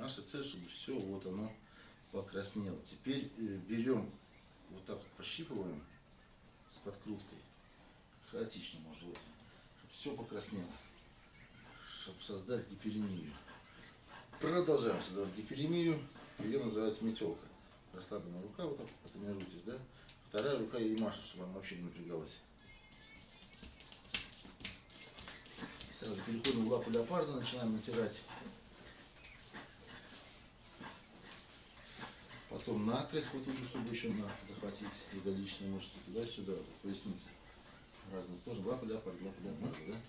Наша цель, чтобы все вот оно покраснело. Теперь э, берем, вот так вот пощипываем с подкруткой. Хаотично может быть. Чтобы все покраснело. Чтобы создать гиперемию. Продолжаем создавать гиперемию. Ее называется метелка. Расслабленная рука, вот так потренируйтесь, да? Вторая рука ей машет, чтобы она вообще не напрягалась. Сразу переходим в лапу леопарда, начинаем натирать. Потом накрест, вот эту, чтобы еще на, захватить ягодичные мышцы, туда-сюда, поясница. Разные стороны. Лапа леопарда, лапа леопарда, да?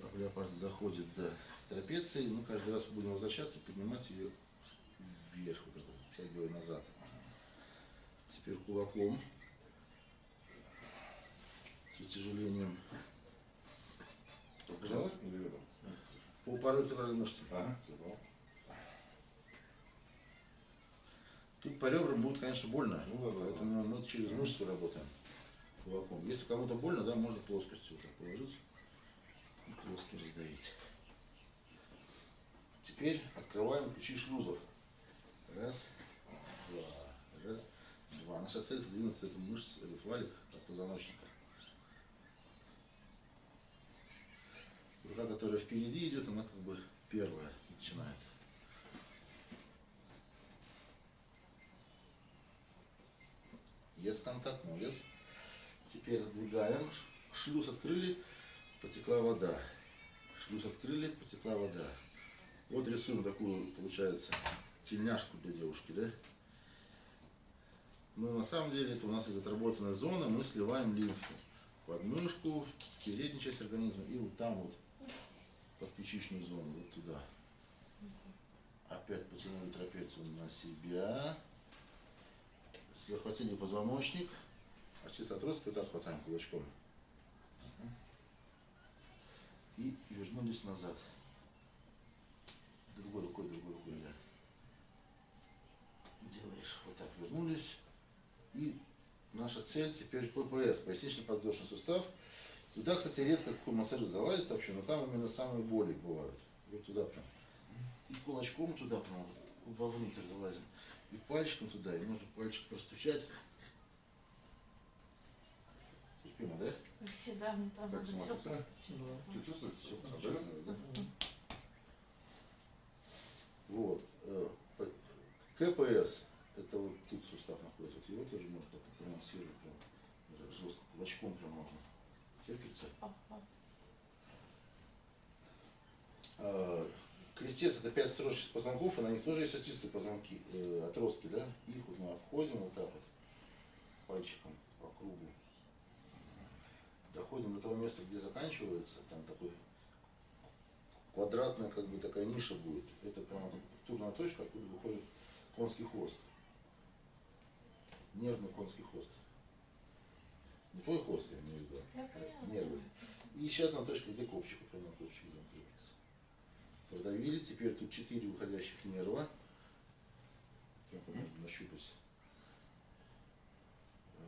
Лапа леопарда доходит до трапеции. Мы каждый раз будем возвращаться, поднимать ее вверх, вот это, тягивая назад. Теперь кулаком с утяжелением рядом? по паротеральной мышце. Ага, забрал. Тут по ребрам будет, конечно, больно, Ну поэтому мы через мышцу работаем кулаком. Если кому-то больно, да, можно плоскостью вот так положить и плоско раздавить. Теперь открываем ключи шлюзов. Раз, два, раз, два. Наша цель это двинуть эту мышцу, этот валик от позвоночника. Рука, которая впереди идет, она как бы первая начинает. Есть контакт, молодец. Теперь отдвигаем. Шлюз открыли, потекла вода. Шлюз открыли, потекла вода. Вот рисуем такую, получается, тельняшку для девушки, да? Но на самом деле это у нас из отработанной зоны мы сливаем лимфу. Под мышку, в переднюю часть организма и вот там вот, под ключичную зону, вот туда. Опять потянули трапецию на себя захватили позвоночник, а чисто отросток вот так хватаем кулачком. И вернулись назад. Другой рукой, другой рукой, да. Делаешь вот так, вернулись. И наша цель теперь ППС, пояснично-подвздошный сустав. Туда, кстати, редко какой массажист залазит вообще, но там именно самые боли бывают. Вот туда прям. И кулачком туда прям вовнутрь залазим. И пальчиком туда, и можно пальчик простучать. Терпимо, да? Вообще, да, мне там Как надо смотрится? всё Ты чувствуешь? Все Отдает? да? Вот. э, КПС, это вот тут сустав находится, вот его тоже можно так промассировать, прям жестко, кулачком прям можно. Терпится. А, Крестец это пять сросших позвонков, и на них тоже есть остистые позвонки, э, отростки, да? Их вот мы обходим вот так вот, пальчиком по кругу. Доходим до того места, где заканчивается, там такой квадратная как бы такая ниша будет. Это прямо турная точка, откуда выходит конский хвост. Нервный конский хвост. Не твой хвост, я имею в виду. А. Нервы. И еще одна точка, где копчик, прямо копчик замкнется. Продавили, теперь тут четыре уходящих нерва. Так, надо нащупать.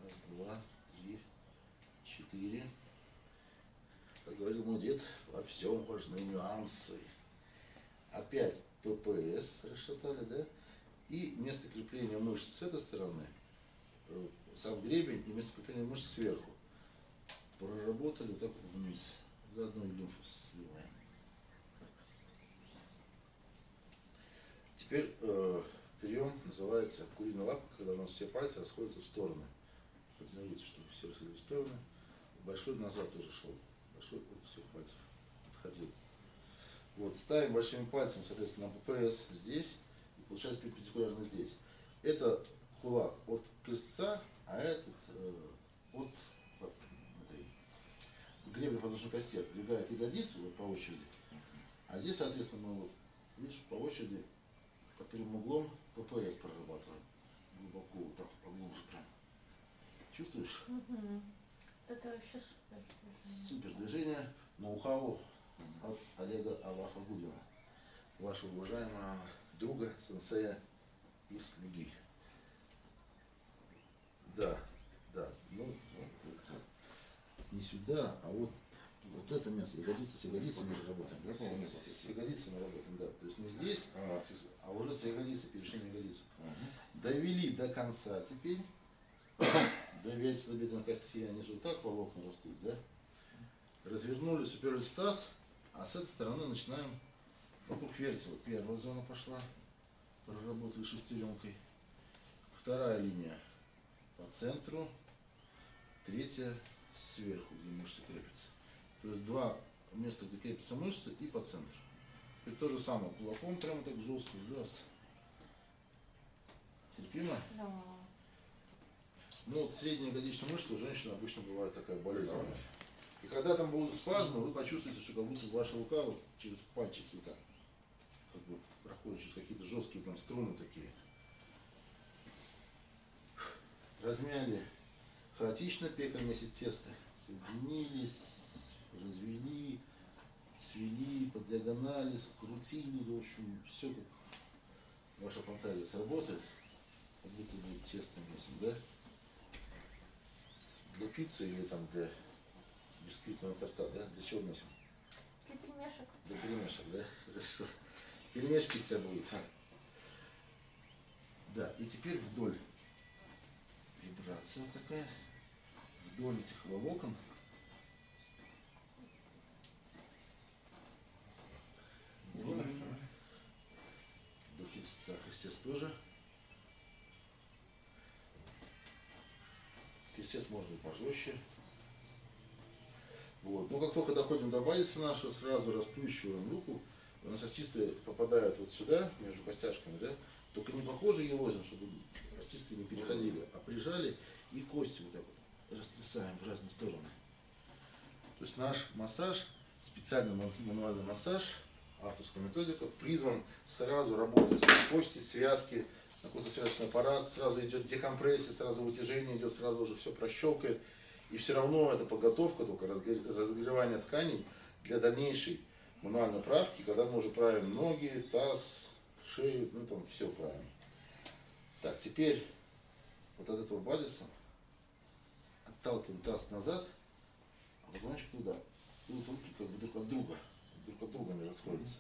Раз, два, три, четыре. Как говорил мой дед, во всем важны нюансы. Опять ППС расшатали, да? И место крепления мышц с этой стороны, э, сам гребень и место крепления мышц сверху. Проработали так вот вниз. Заодно и лимфу сливаем. Теперь э, прием называется куриная лапа, когда у нас все пальцы расходятся в стороны. Потренируйте, чтобы все расходились в стороны. Большой назад тоже шел. Большой от всех пальцев отходил. Вот, ставим большими пальцами, соответственно, на ППС здесь, и получается перпендикулярно здесь. Это кулак от крестца, а этот э, от этой гребли подвздошной кости отдвигает ягодицу вот по очереди. А здесь, соответственно, мы вот, видишь, по очереди под прямым углом ППС прорабатываем. Глубоко, вот так, поглубже прям. Чувствуешь? Вот Это вообще супер. Супер движение, ноу-хау от Олега Алафа Гудина, вашего уважаемого друга, сенсея и слуги. Да, да, ну, не сюда, а вот, вот это место, ягодица с ягодицами мы работаем. Я понял. С ягодицами работаем, да. То есть не здесь, А, а уже с ягодицы перешли на ягодицу. Мгм. Довели до конца теперь. До вязелобедренной кости, они же вот так волокна растут, да? Развернулись, уперлись в таз, а с этой стороны начинаем вокруг вертела. Первая зона пошла, проработали шестеренкой. Вторая линия по центру, третья сверху, где мышцы крепятся. То есть два места, где крепятся мышцы и по центру. Теперь то же самое, кулаком прямо так жестко, раз. Терпимо? Да. Ну, вот средняя ягодичная мышца у женщин обычно бывает такая болезнь. Давай. И когда там будут спазмы, вы почувствуете, что как будто ваша рука вот через пальчики так как бы проходит через какие-то жесткие там струны такие. Размяли хаотично пека месяц теста. Соединились, развели, свели, под диагонали, скрутили, в общем, все как ваша фантазия сработает, как будто будет тесто месяц, да? Для пиццы или там для бисквитного торта, да? Для чего носим? Для пельмешек. Для пельмешек, да? Хорошо. Пельмешки из тебя будут. а? Да, и теперь вдоль. Вибрация вот такая. Вдоль этих волокон. Ровно? До крестца Христос тоже. Крестец можно и пожестче. Вот. Но как только доходим до базиса нашего, сразу расплющиваем руку. У нас остисты попадают вот сюда, между костяшками, да? Только не похоже елозим, чтобы остисты не переходили, а прижали и кости вот так вот растрясаем в разные стороны. То есть наш массаж, специальный ман- мануальный массаж, авторская методика, призван сразу работать с кости, связки, костно-связочный аппарат, сразу идет декомпрессия, сразу вытяжение идет, сразу уже все прощелкает. И все равно это подготовка, только разогревание тканей для дальнейшей мануальной правки, когда мы уже правим ноги, таз, шею, ну там все правим. Так, теперь вот от этого базиса отталкиваем таз назад, а позвоночник туда. И руки как бы друг от друга, друг от друга они расходятся.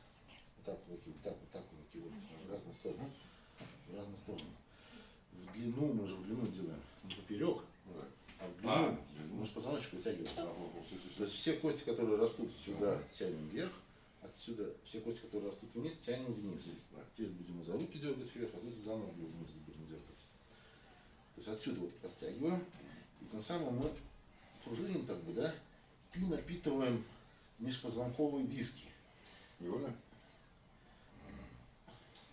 Вот так кулаки, вот так, вот так кулаки, вот, в разные стороны. В разные стороны. В длину, мы же в длину делаем, не поперек, Да. а в длину. А, длину. Мы же позвоночник вытягиваем. То есть все кости, которые растут сюда, тянем вверх, отсюда все кости, которые растут вниз, тянем вниз. Да. Теперь будем за руки дергать вверх, а тут за ноги вниз будем дергать. То есть отсюда вот растягиваем, и тем самым мы пружиним так бы, да, и напитываем межпозвонковые диски. Невольно?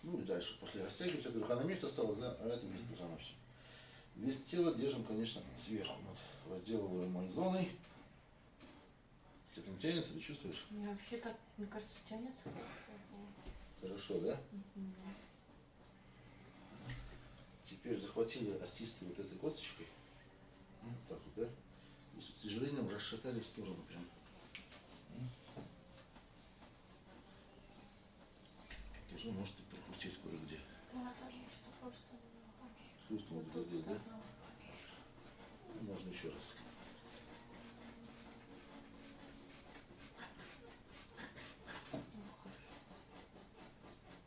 Ну и дальше пошли растягивать, эта рука на месте осталась, да, а это весь позвоночник. Вес тела держим, конечно, сверху, над возделываемой зоной. Что-то не тянется, ты чувствуешь? Мне вообще так, мне кажется, тянется. Хорошо, да? Мгм. Теперь захватили остисты вот этой косточкой. Вот так вот, да? И с утяжелением расшатали в сторону прям. Тоже можете прокрутить кое-где. Вот вот здесь, да? Можно еще раз.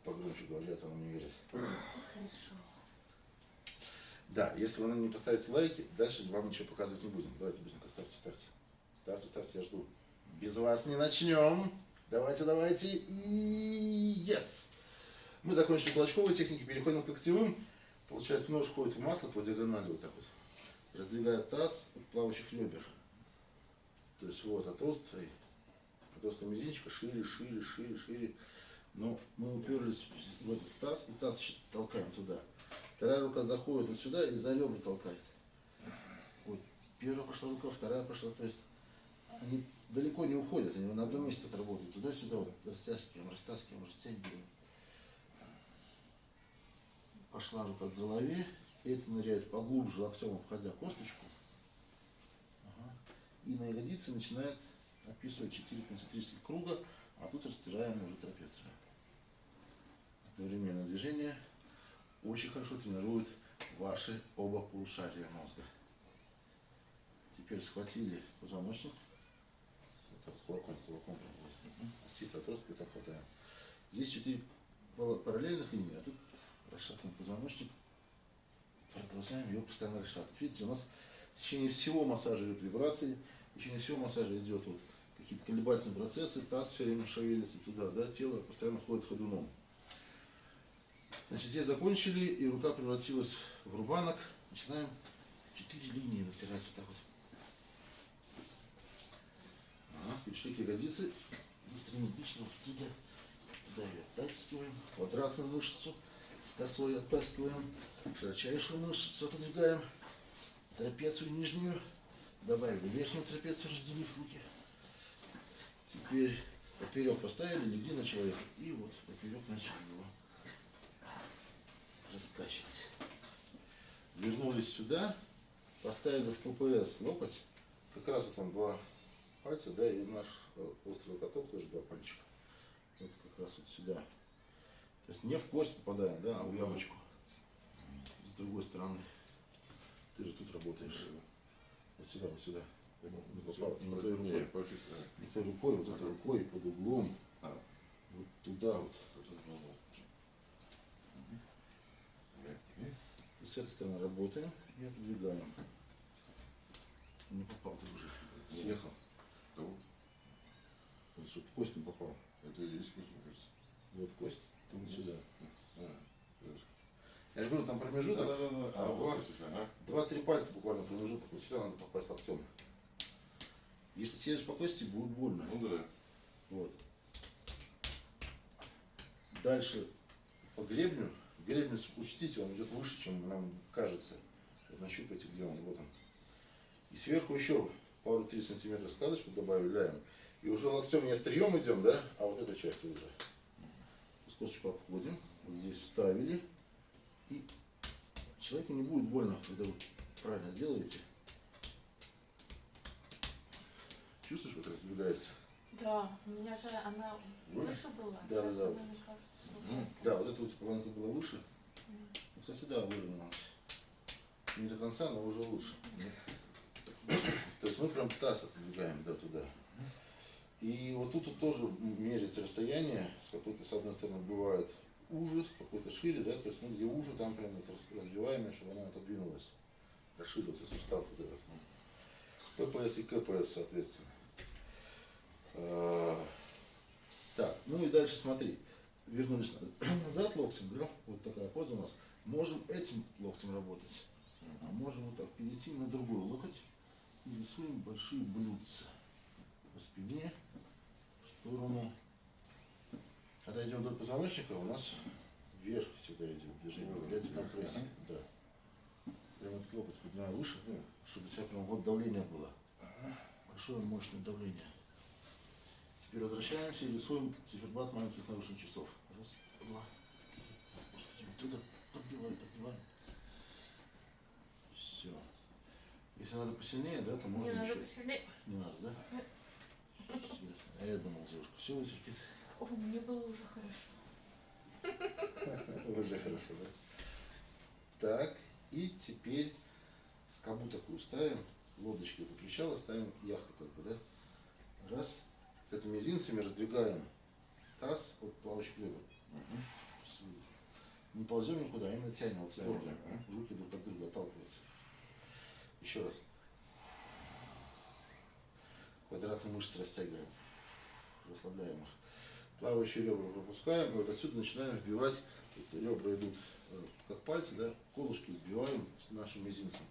Погромче говорят, он не верит. Хорошо. Да, если вы не поставите лайки, дальше вам ничего показывать не будем. Давайте быстренько ставьте, ставьте. Ставьте, ставьте, я жду. Без вас не начнем. Давайте, давайте. И yes! Мы закончили кулачковые техники, переходим к локтевым. Получается, нож входит в масло по диагонали вот так вот. Раздвигает таз от плавающих ребер. То есть вот от острой, от острого мизинчика шире, шире, шире, шире. Но мы уперлись в этот таз, и таз толкаем туда. Вторая рука заходит вот сюда и за ребра толкает. Вот. Первая пошла рука, вторая пошла. То есть они далеко не уходят, они на одном месте отработают. Туда-сюда вот растаскиваем, растаскиваем, растягиваем. Пошла рука к голове, это ныряет поглубже локтем, обходя косточку. Ага. И на ягодице начинает описывать 4 концентрических круга, а тут растираем уже трапецию. Одновременное движение очень хорошо тренирует ваши оба полушария мозга. Теперь схватили позвоночник. Вот так кулаком, кулаком. Остист отростки так хватаем. Здесь четыре параллельных линий, а тут расшатан позвоночник. Продолжаем ее постоянно расшатывать. Видите, у нас в течение всего массажа идет вибрации, в течение всего массажа идет вот какие-то колебательные процессы, таз все время шевелится туда, да, тело постоянно ходит ходуном. Значит, здесь закончили, и рука превратилась в рубанок. Начинаем четыре линии натирать вот так вот. Ага, перешли к ягодице. Быстро энергично вот туда, туда ее оттаскиваем. Квадратную мышцу косой оттаскиваем. Широчайшую мышцу отодвигаем. Трапецию нижнюю. Добавили верхнюю трапецию, разделив руки. Теперь поперек поставили, легли на человека. И вот поперек начали его раскачивать. Вернулись сюда, поставили в ППС локоть. Как раз вот там два пальца, да, и наш э, острый локоток тоже два пальчика. Вот как раз вот сюда. То есть не в кость попадаем, да, а в ямочку. С другой стороны. Ты же тут работаешь. Вот сюда, вот сюда. Не попал, не той рукой. Не той рукой, вот этой рукой под углом. А, Вот туда вот. И с этой стороны работаем и отодвигаем. Не попал ты уже. Съехал. Вот, чтобы в кость не попал. Это и есть вкус, мне кажется. Вот кость, ты вот сюда. А. Я же говорю, там промежуток. Да-да-да. А, Ага. вот, слушай, ага. Два-три пальца буквально промежуток. Вот сюда надо попасть локтем. Если съедешь по кости, будет больно. Ну да. Вот. Дальше по гребню. Гребень, учтите, он идет выше, чем нам кажется. Вот нащупайте, где он. Вот он. И сверху еще пару-три сантиметра складочку добавляем. И уже локтем не острием идем, да, а вот этой частью уже. Скотчку обходим. Вот здесь вставили. И человеку не будет больно, когда вы правильно сделаете. Чувствуешь, как раздвигается? Да, у меня же она Вы? выше была. Да, да, да. вот так. Да, вот эта вот планка была выше. М. Ну, Кстати, да, выровнялась. Не до конца, но уже лучше. То есть мы прям таз отодвигаем да, туда. И вот тут, вот тоже меряется расстояние, с какой-то, с одной стороны, бывает уже, с какой-то шире, да, то есть, ну, где уже, там прям это разбиваем, чтобы она отодвинулась, расширился сустав вот этот. ППС и КПС, соответственно. А, Так, ну и дальше смотри. Вернулись на- назад локтем, да, вот такая поза у нас. Можем этим локтем работать, а можем вот так перейти на другой локоть и рисуем большие блюдца по спине, в сторону. Когда идем до позвоночника, у нас вверх всегда идет движение Ну, для вверх, декомпрессии. Да. Прямо этот локоть поднимаю выше, ну, чтобы у тебя прям вот давление было. Большое мощное давление. Теперь возвращаемся и рисуем циферблат маленьких нарушений часов. Раз, два, три. Туда подбиваем, подбиваем. Все. Если надо посильнее, да, то можно надо еще. посильнее. Не надо, да? А я думал, девушка, все вытерпит. О, мне было уже хорошо. Уже хорошо, да? Так, и теперь скобу такую ставим, лодочки это причала, ставим яхту как бы, да? Раз. С этими мизинцами раздвигаем таз от. С выдохом. Не ползем никуда, а именно тянем вот в сторону. Тянем, ага. Руки друг от друга отталкиваются. Еще раз. Квадратные мышцы растягиваем. Расслабляем их. Плавающие ребра пропускаем, и вот отсюда начинаем вбивать, вот ребра идут э, как пальцы, да, колышки вбиваем с нашим мизинцем.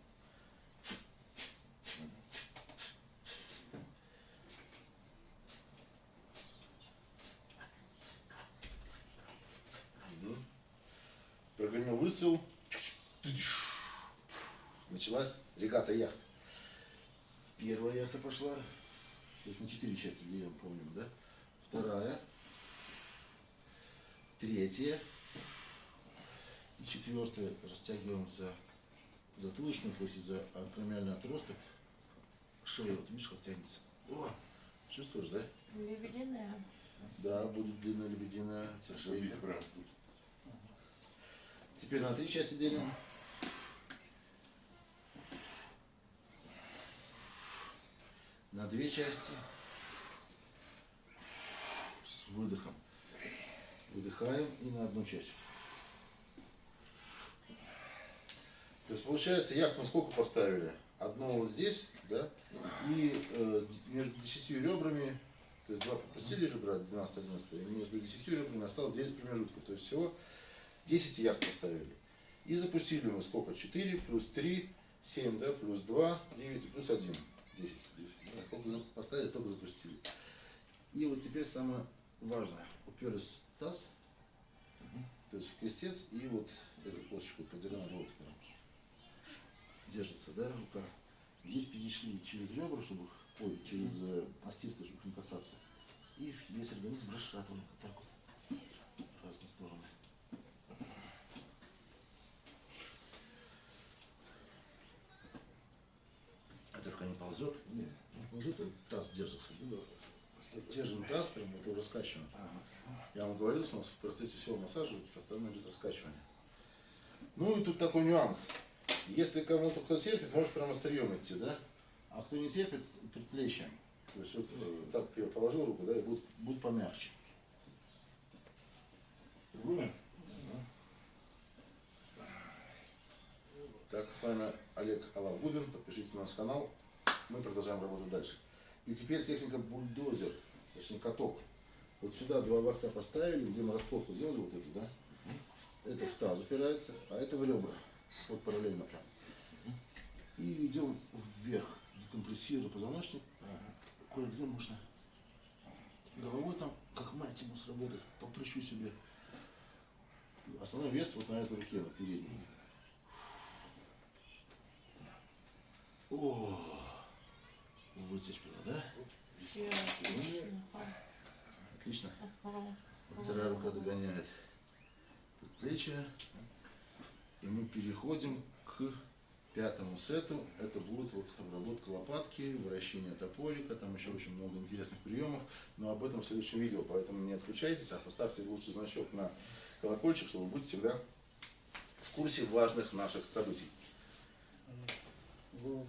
Прогремел выстрел. Началась регата яхт. Первая яхта пошла. То есть на четыре части делим, помним, да? Вторая. Третья. И четвертая. Растягиваем за затылочную кость и за акромиальный отросток. Шея, вот видишь, как тянется. О, чувствуешь, да? Лебединая. Да, будет длинная лебединая тут. Теперь на три части делим. На две части. С выдохом. Выдыхаем и на одну часть. То есть получается, яхту мы сколько поставили? Одно вот здесь, да? И э, между десятью ребрами, то есть два пропустили ребра, 12-11, и между десятью ребрами осталось 9 промежутков. То есть всего 10 яхт поставили. И запустили мы сколько? 4 плюс 3, 7, да, плюс 2, 9 и плюс 1. 10. Да, Сколько поставили, столько запустили. И вот теперь самое важное. Уперлись в таз, то есть в крестец, и вот эту косточку по диагонали вот прям держится, да, рука. Здесь перешли через ребра, чтобы, ой, через э, чтобы не касаться. И весь организм расшатываем вот так вот в разные стороны. Эта рука не ползет, Не. не ползет, таз держится. Держим таз, прям вот его раскачиваем. Я вам говорил, что у нас в процессе всего массажа постоянно идет раскачивание. Ну и тут такой нюанс. Если кому-то кто терпит, может прямо острием идти, да? А кто не терпит, предплечьем. То есть вот э, так я положил руку, да, и будет, будет помягче. Другое? Так, с вами Олег Алавгудин. Подпишитесь на наш канал. Мы продолжаем работать дальше. И теперь техника бульдозер, точнее каток. Вот сюда два локтя поставили, где мы распорку делали вот эту, да? Это в таз упирается, а это в ребра. Вот параллельно прям. И идем вверх, декомпрессируя позвоночник. Кое-где можно головой там, как мальтимус работать, по плечу себе. Основной вес вот на этой руке, на передней. О, вытерпела, да? Отлично. Отлично. Вторая рука догоняет плечи. И мы переходим к пятому сету. Это будет вот обработка лопатки, вращение топорика, там еще очень много интересных приемов. Но об этом в следующем видео, поэтому не отключайтесь, а поставьте лучше значок на колокольчик, чтобы быть всегда в курсе важных наших событий. Головой